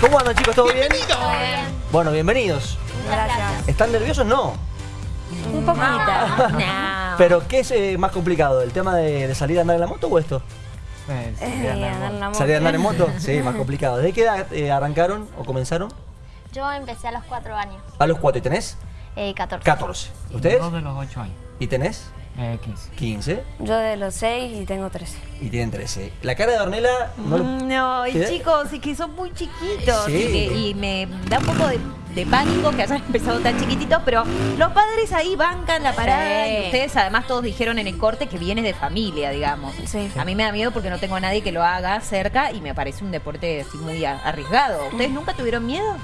¿Cómo andan chicos? ¿Todo bien? Todo bien. Bueno, bienvenidos. Gracias. ¿Están nerviosos? No. Un poquito. No. ¿Pero qué es eh, más complicado? ¿El tema de, de salir a andar en la moto o esto? Eh, sí, Eh, andar en andar en la moto. ¿Salir a andar en moto? Sí, más complicado. ¿Desde qué edad eh, arrancaron o comenzaron? Yo empecé a los 4 años, A los cuatro. ¿Y tenés? eh, 14. 14. moto. ¿Ustedes? Dos de los ocho años. ¿Y tenés? Eh, 15. 15. Yo de los 6 y tengo 13. Y tienen 13. La cara de Ornella no No, y chicos, es que son muy chiquitos Sí. y, que- y me da un poco de, de pánico que hayan empezado tan chiquititos, pero los padres ahí bancan la parada Sí. y ustedes además todos dijeron en el corte que vienes de familia, digamos. Sí. A mí me da miedo porque no tengo a nadie que lo haga cerca y me parece un deporte así muy arriesgado. ¿Ustedes nunca tuvieron miedo?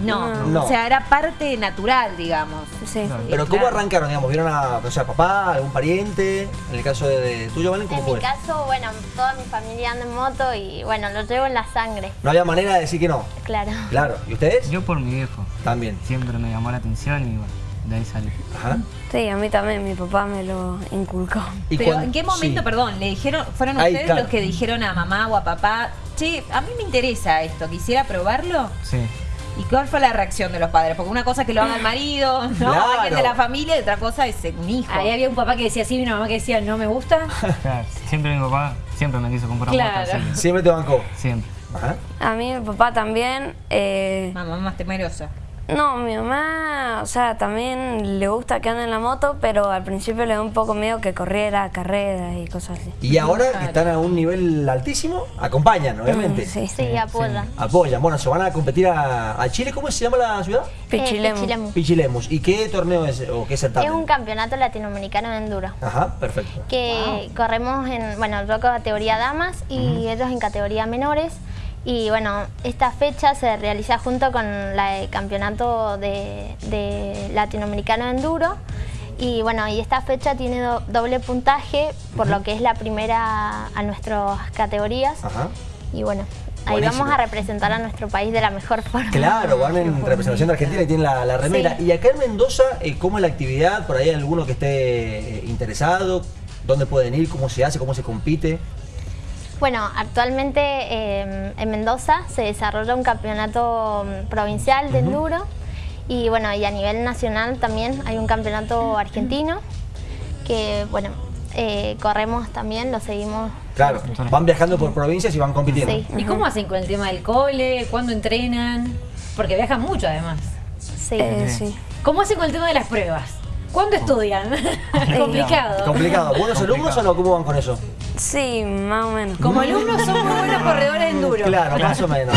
No. No. No. O sea, era parte natural, digamos. Sí. Claro. ¿Pero cómo claro. arrancaron? Digamos, ¿Vieron a o sea, papá, algún pariente? En el caso de, de tuyo, Valen, ¿cómo En fue? mi caso, bueno, toda mi familia anda en moto y bueno, lo llevo en la sangre, No había manera de decir que no. claro. Claro. ¿Y ustedes? Yo por mi viejo. También. Siempre me llamó la atención y bueno, de ahí salí. Ajá. Sí, a mí también, mi papá me lo inculcó. ¿Y Pero ¿en qué momento, sí. perdón, le dijeron, fueron Ahí, ustedes claro. los que dijeron a mamá o a papá, che, a mí me interesa esto, quisiera probarlo? Sí. ¿Y cuál fue la reacción de los padres? Porque una cosa es que lo haga el marido, ¿no? Claro. Alguien de la familia y otra cosa es un hijo. Ahí había un papá que decía sí y una mamá que decía no me gusta. Claro, Siempre mi papá siempre me quiso comprar Claro. Siempre te bancó. Siempre. Ajá. A mí mi papá también. eh, Mamá más temerosa. No, mi mamá, o sea, también le gusta que ande en la moto, pero al principio le da un poco miedo que corriera carreras y cosas así. Y ahora que están a un nivel altísimo, acompañan, obviamente. Mm, Sí. Sí, apoyan. Apoyan. Bueno, se van a competir a, a Chile. ¿Cómo se llama la ciudad? Eh, Pichilemu. Pichilemos. ¿Y qué torneo es o qué certamen? Es un campeonato latinoamericano de enduro. Ajá, perfecto. Que corremos en, bueno, yo categoría damas y ellos en categoría menores. Y bueno, esta fecha se realiza junto con la de campeonato de, de latinoamericano de enduro. Y bueno, y esta fecha tiene do- doble puntaje, por lo que es la primera a nuestras categorías. Ajá. Y bueno, ahí Buenísimo. vamos a representar a nuestro país de la mejor forma. Claro, van en representación de Argentina y tienen la, la remera. Sí. Y acá en Mendoza, eh, ¿cómo es la actividad? ¿Por ahí hay alguno que esté eh, interesado? ¿Dónde pueden ir? ¿Cómo se hace? ¿Cómo se compite? Bueno, actualmente eh, en Mendoza se desarrolla un campeonato mm, provincial de enduro y bueno, y a nivel nacional también hay un campeonato argentino que bueno, eh, corremos también, lo seguimos. Claro, van viajando por provincias y van compitiendo. Sí, ¿Y cómo hacen con el tema del cole? ¿Cuándo entrenan? Porque viajan mucho además. sí. Eh, sí. ¿Cómo hacen con el tema de las pruebas? ¿Cuándo estudian? Complicado. Complicado. ¿Buenos alumnos o no? ¿Cómo van con eso? Sí, más o menos. Como alumnos son muy buenos corredores enduro. Claro, más o menos.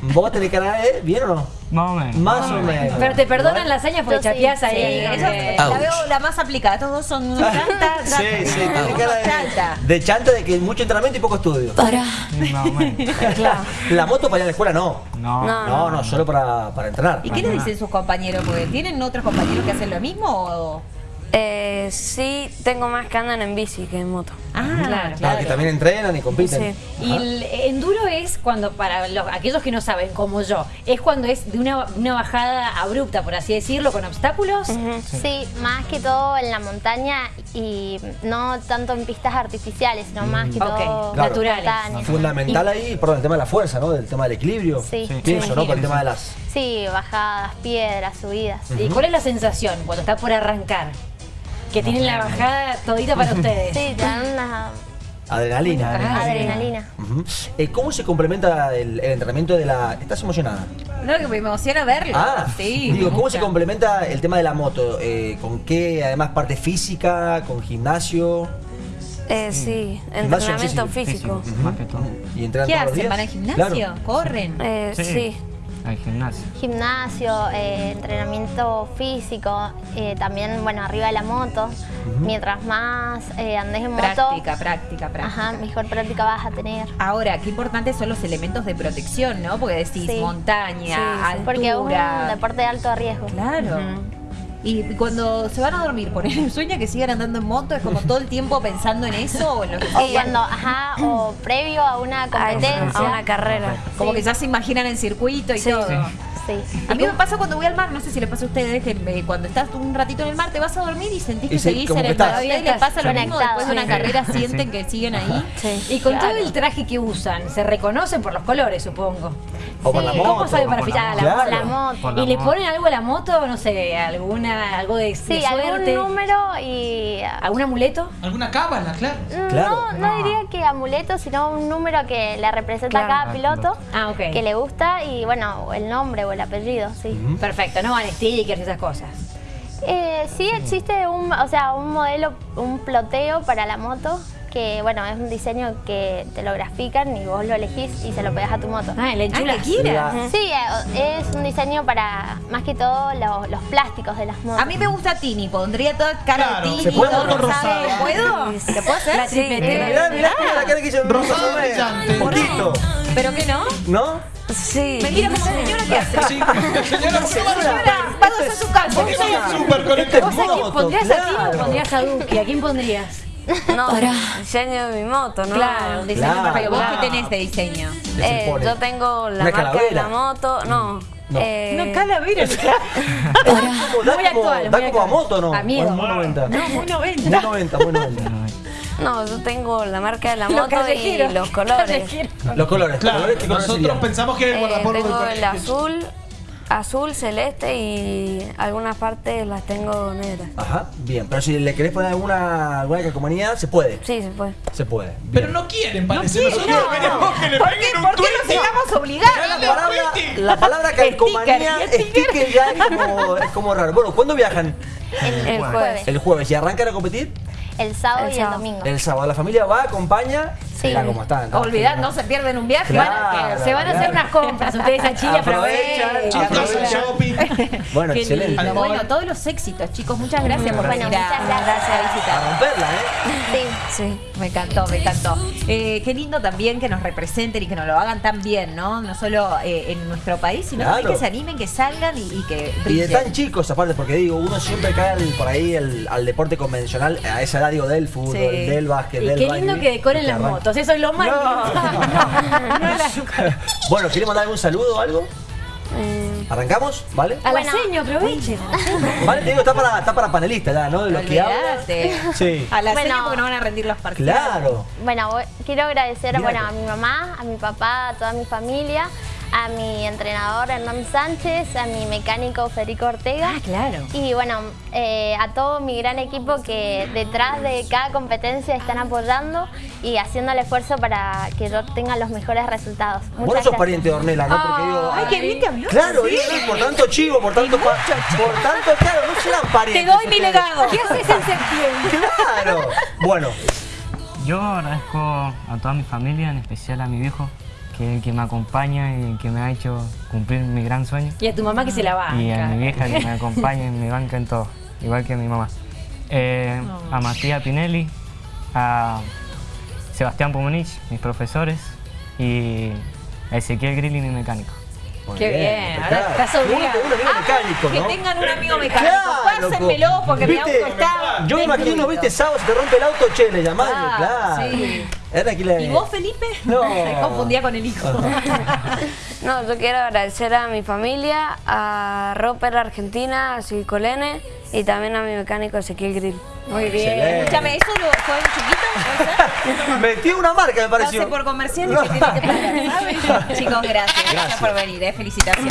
¿Vos tenés cara de bien o no? Más o menos. Más o menos. Pero te perdonan las hazañas porque sí, ahí. Eso Eh, la veo la más aplicada. Estos dos son unos chantas. Sí, sí, tiene cara chanta. de, de chanta de que mucho entrenamiento y poco estudio. Sí, más o menos. La moto para ir a la escuela no. No. No. No, no, solo para, para entrenar. ¿Y qué le dicen sus compañeros? Porque ¿Tienen otros compañeros que hacen lo mismo o...? Eh, sí, tengo más que andan en bici que en moto. Ah, Claro, Ah, que también entrenan y compiten. Sí. Y el enduro es cuando, para los- aquellos que no saben, como yo, es cuando es de una, una bajada abrupta, por así decirlo, con obstáculos. Sí, más que todo en la montaña y no tanto en pistas artificiales, sino más que Ok, todo claro. naturales. montaña. Fundamental ahí, perdón, el tema de la fuerza, ¿no? Del tema del equilibrio. Sí. Sí. Pienso, ¿no? Por el tema de las. Sí, bajadas, piedras, subidas. ¿Y cuál es la sensación cuando está por arrancar? Que tienen la bajada todita para ustedes. Sí, dan una Adrenalina. adrenalina. Ujú. Eh, ¿Cómo se complementa el, el entrenamiento de la. ¿Estás emocionada? No, que me emociona verlo. Ah, sí. digo, ¿cómo se complementa el tema de la moto? Eh, ¿Con qué, además, parte física? ¿Con gimnasio? Eh, sí, entrenamiento sí, sí, físico. Físico, más que todo. ¿Y entrenan ¿Qué todos los hacen? días? ¿Van al gimnasio? Claro. ¿Corren? Eh, sí. Al gimnasio. Gimnasio, eh, entrenamiento físico, eh, también, bueno, arriba de la moto. Mientras más eh, andes en moto, Práctica, práctica, práctica. ajá, mejor práctica vas a tener. Ahora, qué importantes son los elementos de protección, ¿no? Porque decís Sí. montaña, Sí, sí. altura. Porque es un deporte de alto riesgo. Claro. Y cuando se van a dormir, por ejemplo, sueña que sigan andando en moto, es como todo el tiempo pensando en eso o en lo que O cuando, ajá, o previo a una competencia. a una carrera. Como Sí. que ya se imaginan en circuito y Sí. todo. Sí. Sí. A mí me pasa cuando voy al mar, no sé si le pasa a ustedes, que eh, cuando estás un ratito en el mar te vas a dormir y sentís que Y se- seguís en el mar. estás. ¿A ustedes les pasa lo Sí. mismo después de una Sí. carrera? Sí. ¿Sienten que siguen ahí? Sí. Y con Claro. todo el traje que usan, se reconocen por los colores, supongo. O por Sí. la ¿Cómo moto. sabe para la fichar la moto. moto? La moto. La ¿Y le moto. ponen algo a la moto? No sé, alguna, algo de, Sí, de algún número y... ¿Algún amuleto? ¿Alguna cábala, claro? Claro. No, no No. diría que amuleto, sino un número que le representa Claro. a cada piloto, Ah, que le gusta y bueno, el nombre o el apellido, sí. Perfecto, no van stickers y esas cosas. Eh, sí existe un, o sea, un modelo, un ploteo para la moto, que bueno, es un diseño que te lo grafican y vos lo elegís y se lo pegas a tu moto. Ah, el Ah, Sí, eh, es un diseño para más que todo los, los plásticos de las motos. A mí me gusta Tini, pondría toda cara Claro, de Tini. ¿se puede todo rosado. ¿Puedo? ¿Se puede hacer? La Sí, tripletera. Mirá, mirá, mirá la cara que hizo Rosado brillante. Un poquito. ¿Pero qué no? ¿No? Sí. Me mira como señora que hace. Sí, señora, Señora, vamos a su casa. súper con Este ¿Vos moto, pondrías a o pondrías a Duki? ¿A quién pondrías? No, diseño de mi moto, ¿no? Claro, Diseño Claro. perfecto. ¿Vos Claro. qué tenés de diseño? ¿Qué se Eh, yo tengo la Una marca de calavera. la moto, no. No. eh, Una calavera. Como, da Muy como, actual, da muy como a actual. moto, ¿no? A miedo. O es Muy 90. No, muy Muy 90. 90, muy 90. No, yo tengo la marca de la Los moto y callejeros. los colores. Los colores, Claro, colores, ¿qué colores nosotros serían? pensamos que era el Eh, guardapolvo del tengo el azul, azul, celeste y algunas partes las tengo negras. Ajá, bien. Pero si le querés poner alguna, alguna calcomanía, se puede. Sí, se puede. Se puede. bien. Pero no quieren, parece. quieren, Nosotros no. queremos que le ¿Por qué, peguen un ¿Por qué nos obligados? Dale, La palabra, la palabra calcomanía, Sticker, sticker ya es como, es como raro. Bueno, ¿cuándo viajan? el, El jueves, El jueves. ¿Y arrancan a competir? el sábado El y el domingo. El sábado. ¿La familia va, acompaña? Sí. Olvidad, no se pierden un viaje. Claro. Van a- Que se van a hacer unas compras ustedes a Chile, Aprovechan, aprovechan. Shopping. Bueno, Qué excelente. Bueno, todos los éxitos, chicos. Muchas gracias por Bueno, venir a, muchas gracias. a A visitar. romperla, ¿eh? Sí. Sí. Me encantó, me encantó. Eh, qué lindo también que nos representen y que nos lo hagan tan bien, ¿no? No solo eh, en nuestro país, sino Claro. también que se animen, que salgan y, y que Y de tan chicos aparte, porque digo, uno siempre cae al- por ahí el- al deporte convencional, a esa edad digo del fútbol, Sí. del básquet, Y del qué lindo que decoren las arranca. Motos, eso es lo más No. No, la- Bueno, ¿querés mandar algún saludo o algo? Eh, ¿Arrancamos? ¿Vale? A la Bueno. seño, aprovechen. Vale, te digo, está para, está para panelista ya, ¿no? De los que hablan. Sí. A la Bueno. seña porque no van a rendir los partidos. Claro. Bueno, quiero agradecer bueno, a mi mamá, a mi papá, a toda mi familia, a mi entrenador Hernán Sánchez, a mi mecánico Federico Ortega. Ah, claro. Y bueno, eh, a todo mi gran equipo que detrás de cada competencia están apoyando y haciendo el esfuerzo para que yo tenga los mejores resultados. Vos no Muchas sos pariente de Ornella, ¿no? Porque digo. Ay, qué bien te habló. Claro, y por tanto chivo, por tanto, pa- por tanto, claro, no serán Te parientes. doy mi legado. ¿Qué haces en septiembre? Claro. Bueno, Yo agradezco a toda mi familia, en especial a mi viejo, que es el que me acompaña y que me ha hecho cumplir mi gran sueño. Y a tu mamá que se la va. Y a mi vieja que me acompaña y me banca en todo, igual que mi mamá. Eh, a Matías Pinelli, a Sebastián Pumonich, mis profesores, y a Ezequiel Grilli, mi mecánico. muy Qué bien, ahora estás obligado. Un amigo mecánico, Que tengan un amigo mecánico. Claro, Pásenmelo porque mi auto está. Yo me imagino, viste, sábado se te rompe el auto, che, le llamás, Ah, claro. sí. Era ¿Y vos, Felipe? No. Me confundía con el hijo. no, yo quiero agradecer a mi familia, a Roper Argentina, a Silcolene y también a mi mecánico Ezequiel Grill. Muy bien. Excelente. Escúchame, ¿eso lo fue de chiquito? Metí una marca, me pareció. Por que tiene que pagar, ¿sabes? Chicos, gracias. Gracias Gracias. por venir, eh. felicitaciones.